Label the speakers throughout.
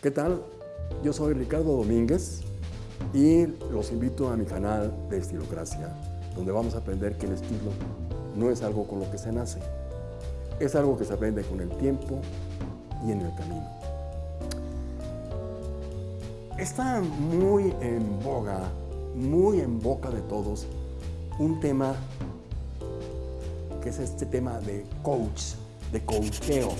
Speaker 1: ¿Qué tal? Yo soy Ricardo Domínguez y los invito a mi canal de Estilocracia, donde vamos a aprender que el estilo no es algo con lo que se nace, es algo que se aprende con el tiempo y en el camino. Está muy en boga, muy en boca de todos, un tema que es este tema de coach, de coacheo.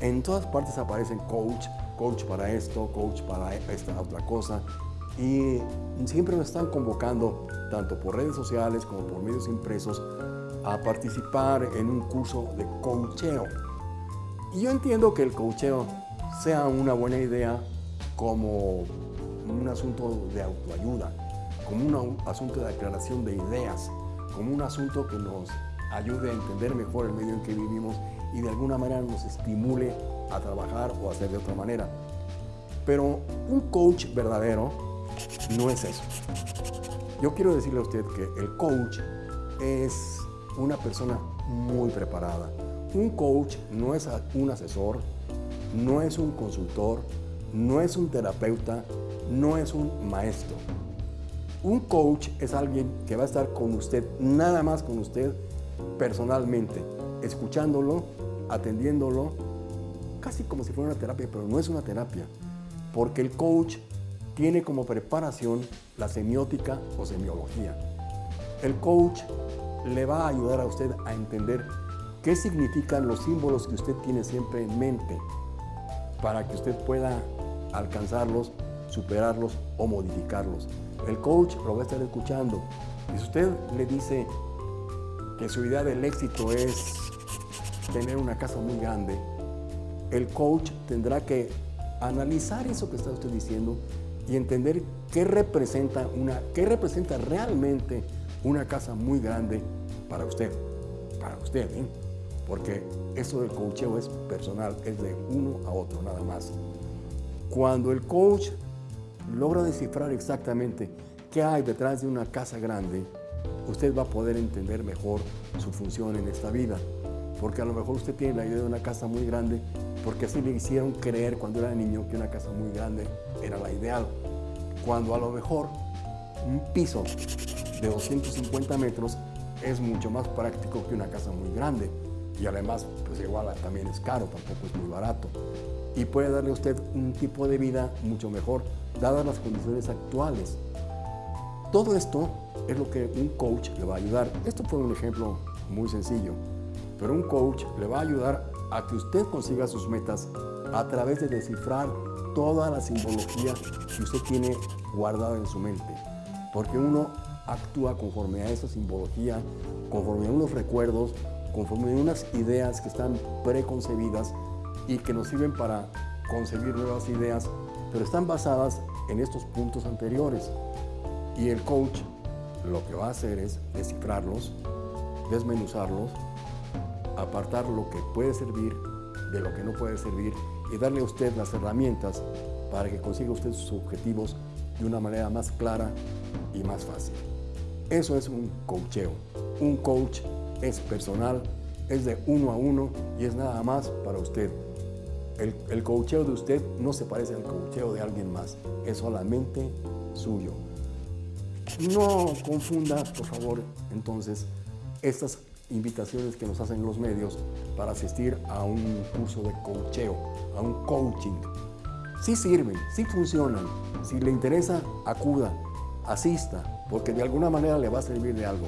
Speaker 1: En todas partes aparecen coach, coach para esto, coach para esta otra cosa. Y siempre nos están convocando, tanto por redes sociales como por medios impresos, a participar en un curso de coacheo. Y yo entiendo que el coacheo sea una buena idea como un asunto de autoayuda, como un asunto de aclaración de ideas, como un asunto que nos ayude a entender mejor el medio en que vivimos y de alguna manera nos estimule a trabajar o hacer de otra manera. Pero un coach verdadero no es eso. Yo quiero decirle a usted que el coach es una persona muy preparada. Un coach no es un asesor, no es un consultor, no es un terapeuta, no es un maestro. Un coach es alguien que va a estar con usted, nada más con usted, personalmente, escuchándolo, atendiéndolo, casi como si fuera una terapia, pero no es una terapia, porque el coach tiene como preparación la semiótica o semiología. El coach le va a ayudar a usted a entender qué significan los símbolos que usted tiene siempre en mente para que usted pueda alcanzarlos, superarlos o modificarlos. El coach lo va a estar escuchando. Y si usted le dice, que su idea del éxito es tener una casa muy grande, el coach tendrá que analizar eso que está usted diciendo y entender qué representa, una, qué representa realmente una casa muy grande para usted, para usted, ¿eh? porque eso del coacheo es personal, es de uno a otro nada más. Cuando el coach logra descifrar exactamente qué hay detrás de una casa grande, usted va a poder entender mejor su función en esta vida. Porque a lo mejor usted tiene la idea de una casa muy grande porque así le hicieron creer cuando era niño que una casa muy grande era la ideal. Cuando a lo mejor un piso de 250 metros es mucho más práctico que una casa muy grande. Y además, pues igual también es caro, tampoco es muy barato. Y puede darle a usted un tipo de vida mucho mejor, dadas las condiciones actuales. Todo esto es lo que un coach le va a ayudar. Esto fue un ejemplo muy sencillo, pero un coach le va a ayudar a que usted consiga sus metas a través de descifrar toda la simbología que usted tiene guardada en su mente. Porque uno actúa conforme a esa simbología, conforme a unos recuerdos, conforme a unas ideas que están preconcebidas y que nos sirven para concebir nuevas ideas, pero están basadas en estos puntos anteriores. Y el coach lo que va a hacer es descifrarlos, desmenuzarlos, apartar lo que puede servir de lo que no puede servir y darle a usted las herramientas para que consiga usted sus objetivos de una manera más clara y más fácil. Eso es un coacheo. Un coach es personal, es de uno a uno y es nada más para usted. El, el coacheo de usted no se parece al coacheo de alguien más, es solamente suyo. No confunda, por favor, entonces, estas invitaciones que nos hacen los medios para asistir a un curso de coacheo, a un coaching. Sí sirven, sí funcionan. Si le interesa, acuda, asista, porque de alguna manera le va a servir de algo.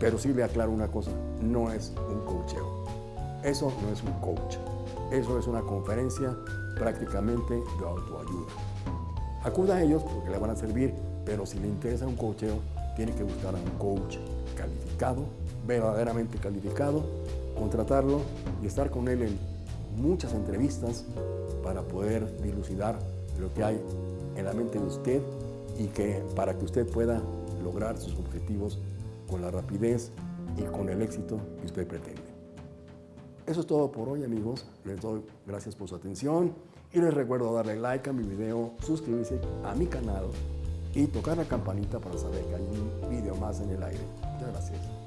Speaker 1: Pero sí le aclaro una cosa, no es un coacheo. Eso no es un coach. Eso es una conferencia prácticamente de autoayuda. Acuda a ellos porque le van a servir pero si le interesa un coacheo, tiene que buscar a un coach calificado, verdaderamente calificado, contratarlo y estar con él en muchas entrevistas para poder dilucidar lo que hay en la mente de usted y que para que usted pueda lograr sus objetivos con la rapidez y con el éxito que usted pretende. Eso es todo por hoy amigos, les doy gracias por su atención y les recuerdo darle like a mi video, suscribirse a mi canal y tocar la campanita para saber que hay un video más en el aire. Muchas gracias.